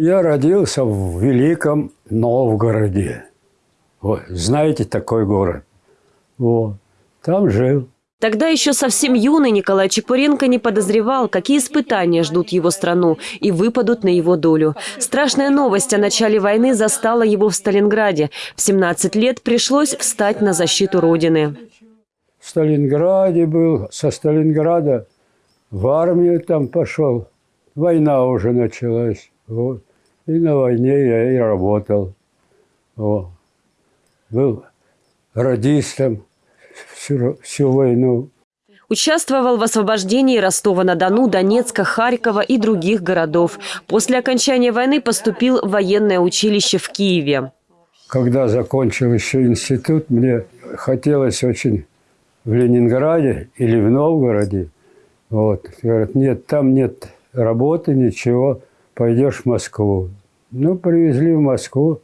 Я родился в Великом Новгороде. Вот, знаете такой город? Вот, там жил. Тогда еще совсем юный Николай Чепуренко не подозревал, какие испытания ждут его страну и выпадут на его долю. Страшная новость о начале войны застала его в Сталинграде. В 17 лет пришлось встать на защиту Родины. В Сталинграде был, со Сталинграда в армию там пошел. Война уже началась. Вот. И на войне я и работал. Вот. Был радистом всю, всю войну. Участвовал в освобождении Ростова-на-Дону, Донецка, Харькова и других городов. После окончания войны поступил в военное училище в Киеве. Когда закончил еще институт, мне хотелось очень в Ленинграде или в Новгороде. Вот. Говорят, нет, там нет работы, ничего, пойдешь в Москву. Ну, привезли в Москву,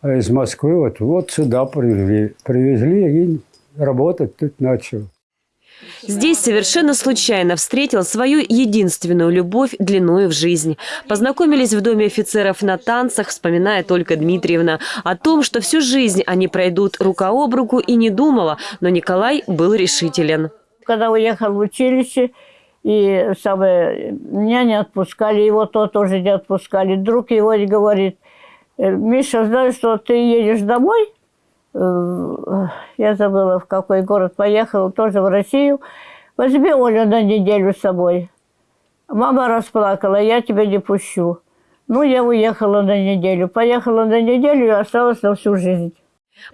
а из Москвы вот, вот сюда привезли. Привезли и работать тут начал. Здесь совершенно случайно встретил свою единственную любовь длиною в жизнь. Познакомились в доме офицеров на танцах, вспоминая только Дмитриевна. О том, что всю жизнь они пройдут рука об руку и не думала, но Николай был решителен. Когда уехал в училище, и самое, меня не отпускали, его то тоже не отпускали. Друг его говорит, «Э, Миша, знаешь, что ты едешь домой? Э, я забыла, в какой город поехал, тоже в Россию. Возьми Олю на неделю с собой. Мама расплакала, я тебя не пущу. Ну, я уехала на неделю. Поехала на неделю и осталась на всю жизнь.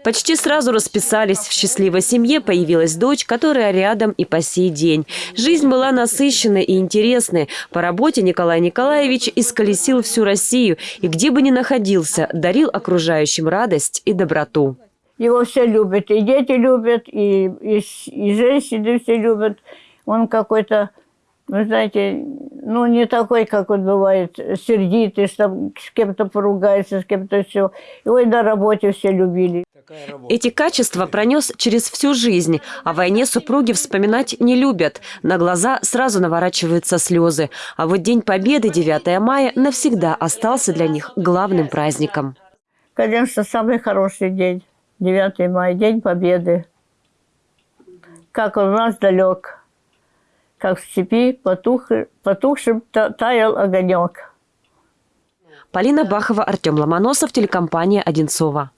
Почти сразу расписались. В счастливой семье появилась дочь, которая рядом и по сей день. Жизнь была насыщенной и интересной. По работе Николай Николаевич исколесил всю Россию и где бы ни находился, дарил окружающим радость и доброту. Его все любят, и дети любят, и, и, и женщины все любят. Он какой-то, вы знаете, ну, не такой, как он бывает, сердитый, что с кем-то поругается, с кем-то все. Его и на работе все любили. Эти качества пронес через всю жизнь. О войне супруги вспоминать не любят. На глаза сразу наворачиваются слезы. А вот День Победы, 9 мая, навсегда остался для них главным праздником. Конечно, самый хороший день. 9 мая, День Победы. Как он у нас далек, как в степи потух, потухшим таял огонек. Полина Бахова, Артем Ломоносов, телекомпания «Одинцова».